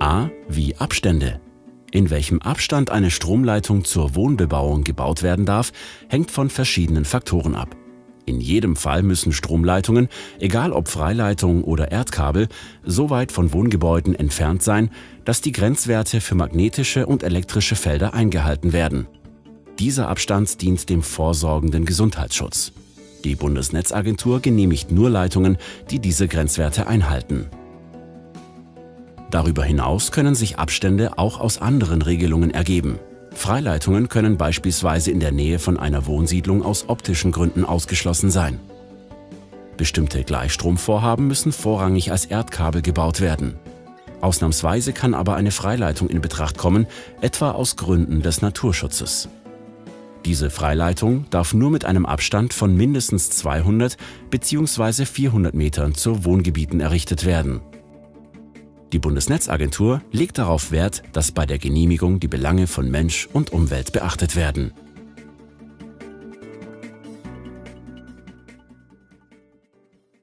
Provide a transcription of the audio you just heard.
A wie Abstände. In welchem Abstand eine Stromleitung zur Wohnbebauung gebaut werden darf, hängt von verschiedenen Faktoren ab. In jedem Fall müssen Stromleitungen, egal ob Freileitung oder Erdkabel, so weit von Wohngebäuden entfernt sein, dass die Grenzwerte für magnetische und elektrische Felder eingehalten werden. Dieser Abstand dient dem vorsorgenden Gesundheitsschutz. Die Bundesnetzagentur genehmigt nur Leitungen, die diese Grenzwerte einhalten. Darüber hinaus können sich Abstände auch aus anderen Regelungen ergeben. Freileitungen können beispielsweise in der Nähe von einer Wohnsiedlung aus optischen Gründen ausgeschlossen sein. Bestimmte Gleichstromvorhaben müssen vorrangig als Erdkabel gebaut werden. Ausnahmsweise kann aber eine Freileitung in Betracht kommen, etwa aus Gründen des Naturschutzes. Diese Freileitung darf nur mit einem Abstand von mindestens 200 bzw. 400 Metern zu Wohngebieten errichtet werden. Die Bundesnetzagentur legt darauf Wert, dass bei der Genehmigung die Belange von Mensch und Umwelt beachtet werden